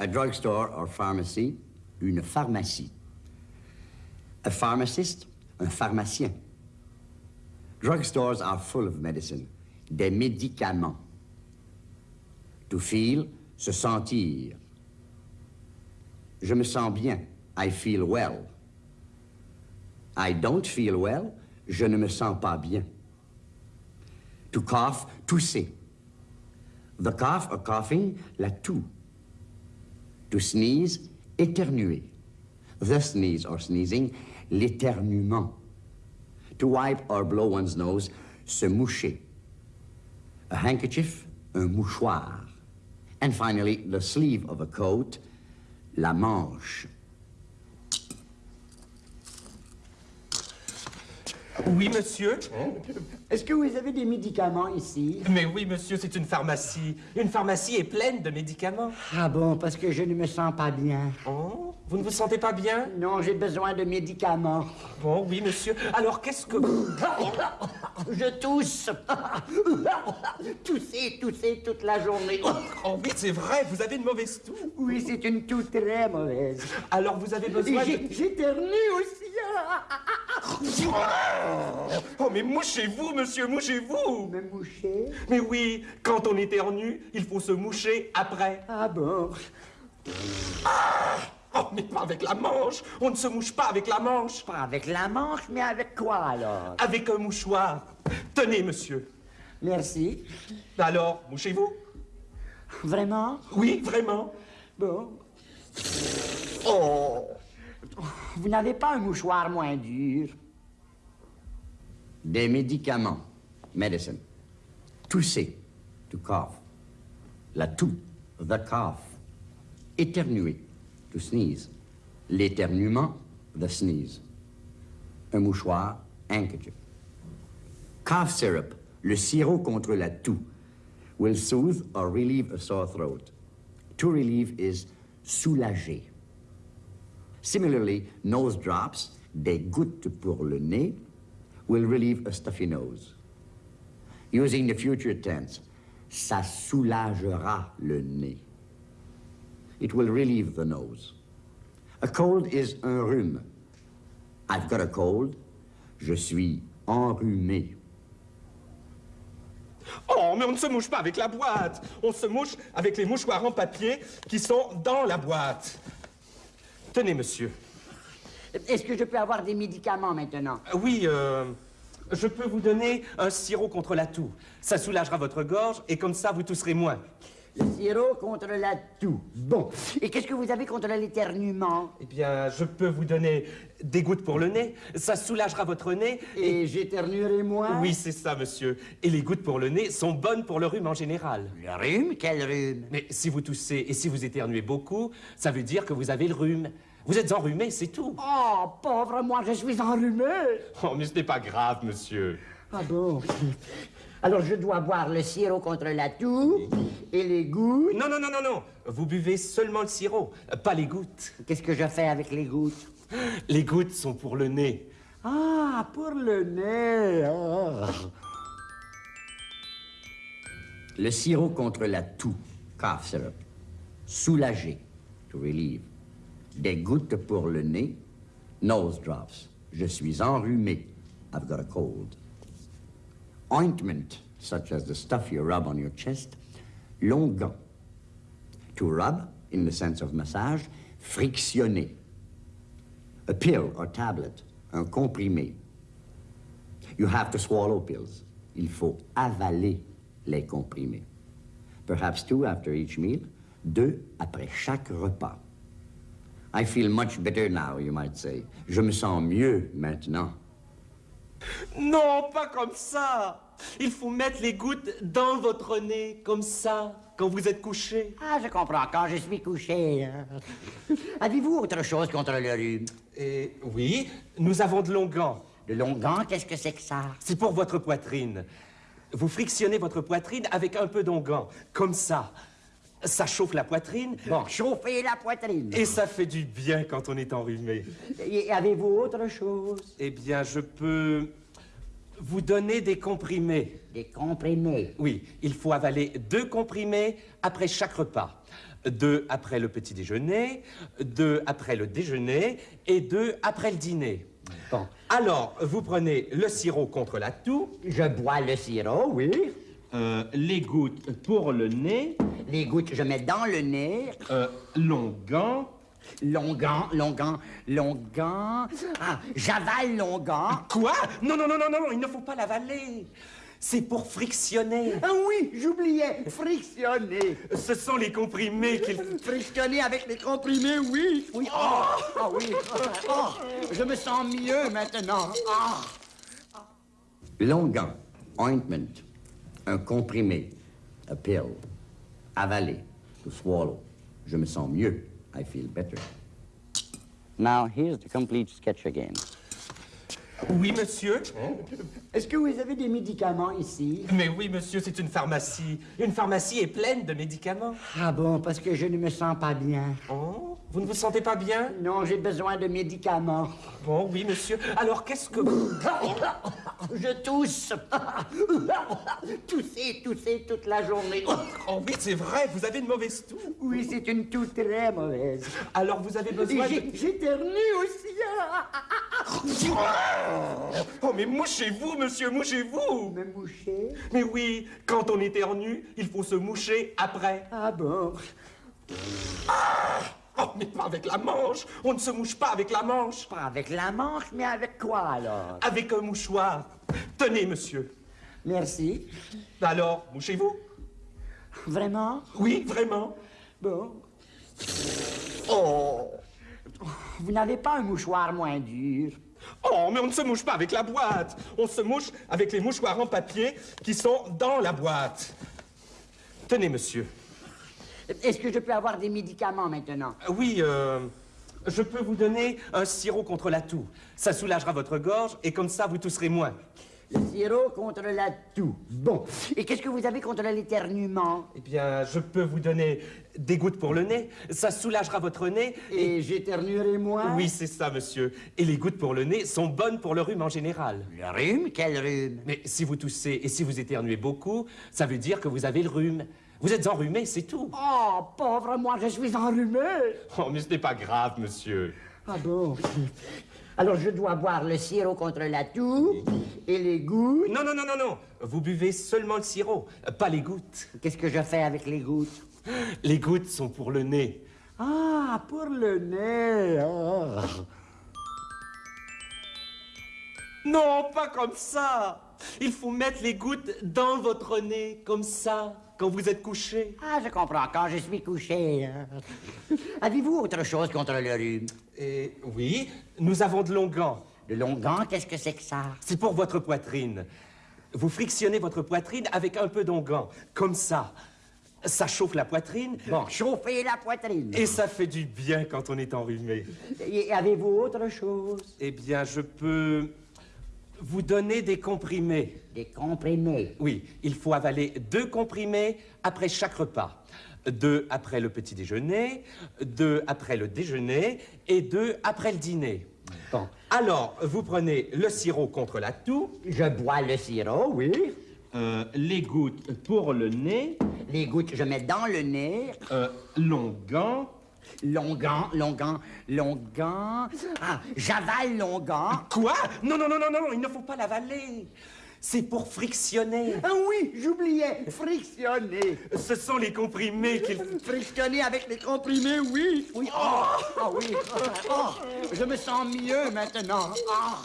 A drugstore or pharmacy, une pharmacie. A pharmacist, un pharmacien. Drugstores are full of medicine, des médicaments. To feel, se sentir. Je me sens bien, I feel well. I don't feel well, je ne me sens pas bien. To cough, tousser. The cough or coughing, la toux. To sneeze, éternuer. The sneeze or sneezing, l'éternuement. To wipe or blow one's nose, se moucher. A handkerchief, un mouchoir. And finally, the sleeve of a coat, la manche. Oui, monsieur Est-ce que vous avez des médicaments ici? Mais oui, monsieur, c'est une pharmacie. Une pharmacie est pleine de médicaments. Ah bon, parce que je ne me sens pas bien. Oh, vous ne vous sentez pas bien? Non, j'ai besoin de médicaments. Bon, oui, monsieur. Alors, qu'est-ce que... Je tousse. Tousser, tousser toute la journée. Oh oui, c'est vrai, vous avez une mauvaise toux. Oui, c'est une toux très mauvaise. Alors, vous avez besoin de... J'éternue aussi. Oh, mais mouchez-vous, monsieur, mouchez-vous Me moucher? Mais oui, quand on éternue, il faut se moucher après. Ah bon? Oh, mais pas avec la manche On ne se mouche pas avec la manche Pas avec la manche, mais avec quoi alors? Avec un mouchoir. Tenez, monsieur. Merci. Alors, mouchez-vous Vraiment? Oui, vraiment. Bon. Oh Vous n'avez pas un mouchoir moins dur? Des médicaments. Medicine. Tousser. To cough. La toux. The cough. Éternuer. To sneeze. L'éternuement. The sneeze. Un mouchoir. Handkerchief. Cough syrup. Le sirop contre la toux. Will soothe or relieve a sore throat. To relieve is soulager. Similarly, nose drops, des gouttes pour le nez, will relieve a stuffy nose. Using the future tense, ça soulagera le nez. It will relieve the nose. A cold is un rhume. I've got a cold. Je suis enrhumé. Oh, mais on ne se mouche pas avec la boîte. On se mouche avec les mouchoirs en papier qui sont dans la boîte. Tenez, monsieur. Est-ce que je peux avoir des médicaments maintenant? Oui, euh, je peux vous donner un sirop contre la toux. Ça soulagera votre gorge et comme ça, vous tousserez moins. Le sirop contre la toux. Bon. Et qu'est-ce que vous avez contre l'éternuement? Eh bien, je peux vous donner des gouttes pour le nez. Ça soulagera votre nez. Et j'éternuerai moins? Oui, c'est ça, monsieur. Et les gouttes pour le nez sont bonnes pour le rhume en général. Le rhume? Quel rhume? Mais si vous toussez et si vous éternuez beaucoup, ça veut dire que vous avez le rhume. Vous êtes enrhumé, c'est tout. Oh, pauvre moi, je suis enrhumé. Oh, mais ce n'est pas grave, monsieur. Ah bon? Alors je dois boire le sirop contre la toux et les gouttes. Non, non, non, non, non. Vous buvez seulement le sirop, pas les gouttes. Qu'est-ce que je fais avec les gouttes? Les gouttes sont pour le nez. Ah, pour le nez. ah. Le sirop contre la toux, cough syrup. Soulager, to relieve. Des gouttes pour le nez, nose drops. Je suis enrhumé, I've got a cold. Ointment, such as the stuff you rub on your chest. Longan. To rub, in the sense of massage, frictionner. A pill or tablet, un comprimé. You have to swallow pills. Il faut avaler les comprimés. Perhaps two after each meal, deux après chaque repas. I feel much better now, you might say. Je me sens mieux maintenant. Non, pas comme ça. Il faut mettre les gouttes dans votre nez, comme ça, quand vous êtes couché. Ah, je comprends, quand je suis couché. hein. Avez-vous autre chose contre le rhume? Et oui, nous avons de longan. Le longan, qu'est-ce que c'est que ça? C'est pour votre poitrine. Vous frictionnez votre poitrine avec un peu d'onguent, comme ça. Ça chauffe la poitrine Bon, chauffer la poitrine. et ça fait du bien quand on est enrhumé. Et avez-vous autre chose? Eh bien, je peux vous donner des comprimés. Des comprimés? Oui, il faut avaler deux comprimés après chaque repas. deux après le petit déjeuner, deux après le déjeuner et deux après le dîner. Bon. Alors, vous prenez le sirop contre la toux, Je bois le sirop, oui. euh, les gouttes pour le nez, Les gouttes, je mets dans le nez. euh, longan. Longan, longan, longan. Ah, j'avale longan. Quoi? Non, non, non, non, non, il ne faut pas l'avaler. C'est pour frictionner. Ah oui, j'oubliais. Frictionner. Ce sont les comprimés qu'il. Frictionner avec les comprimés, oui. Oui. Oh, ah oui. Oh, je me sens mieux maintenant. Ah. Longan, ointment, un comprimé, a pill, avaler, to swallow. Je me sens mieux. I feel better. Now, here's the complete sketch again. Oui, monsieur Est-ce que vous avez des médicaments ici? Mais oui, monsieur, c'est une pharmacie. Une pharmacie est pleine de médicaments. Ah bon, parce que je ne me sens pas bien. Oh, vous ne vous sentez pas bien? Non, j'ai besoin de médicaments. Bon, oui, monsieur. Alors, qu'est-ce que... Je tousse. Tousser, tousser toute la journée. Oh oui, c'est vrai, vous avez une mauvaise toux. Oui, c'est une toux très mauvaise. Alors, vous avez besoin de... j'ai- J'éternue aussi. Oh, mais mouchez-vous, monsieur, mouchez-vous Me moucher? Mais oui, quand on éternue, il faut se moucher après. Ah bon? Oh, mais pas avec la manche On ne se mouche pas avec la manche Pas avec la manche, mais avec quoi alors? Avec un mouchoir. Tenez, monsieur. Merci. Alors, mouchez-vous Vraiment? Oui, vraiment Bon. Oh! Vous n'avez pas un mouchoir moins dur? Oh, mais on ne se mouche pas avec la boîte. On se mouche avec les mouchoirs en papier qui sont dans la boîte. Tenez, monsieur. Est-ce que je peux avoir des médicaments maintenant? Oui, euh, je peux vous donner un sirop contre la toux. Ça soulagera votre gorge et comme ça, vous tousserez moins. Le sirop contre la toux. Bon. Et qu'est-ce que vous avez contre l'éternuement? Eh bien, je peux vous donner des gouttes pour le nez. Ça soulagera votre nez. Et j'éternuerai moins? Oui, c'est ça, monsieur. Et les gouttes pour le nez sont bonnes pour le rhume en général. Le rhume? Quel rhume? Mais si vous toussez et si vous éternuez beaucoup, ça veut dire que vous avez le rhume. Vous êtes enrhumé, c'est tout. Oh, pauvre moi, je suis enrhumé. Oh, mais ce n'est pas grave, monsieur. Ah bon? Alors je dois boire le sirop contre la toux et les gouttes. Non, non, non, non, non. Vous buvez seulement le sirop, pas les gouttes. Qu'est-ce que je fais avec les gouttes? Les gouttes sont pour le nez. Ah, pour le nez. ah. Non, pas comme ça. Il faut mettre les gouttes dans votre nez, comme ça, quand vous êtes couché. Ah, je comprends, quand je suis couché. hein. Avez-vous autre chose contre le rhume? Et oui, nous avons de longan. Le longan, qu'est-ce que c'est que ça? C'est pour votre poitrine. Vous frictionnez votre poitrine avec un peu d'onguent, comme ça. Ça chauffe la poitrine Bon, chauffer la poitrine. et ça fait du bien quand on est enrhumé. Et avez-vous autre chose? Eh bien, je peux vous donner des comprimés. Des comprimés. Oui, il faut avaler deux comprimés après chaque repas. Deux après le petit déjeuner, deux après le déjeuner et deux après le dîner. Bon, Alors, vous prenez le sirop contre la toux, je bois le sirop, oui. euh, les gouttes pour le nez, Les gouttes, je mets dans le nez. euh. Longan, longan, longan. Ah, j'avale longan. Quoi? Non, non, non, non, non, il ne faut pas l'avaler. C'est pour frictionner. Ah oui, j'oubliais. Frictionner. Ce sont les comprimés qu'il faut... Frictionner avec les comprimés, oui. Oui. Oh, ah oui. Oh, je me sens mieux maintenant. Ah.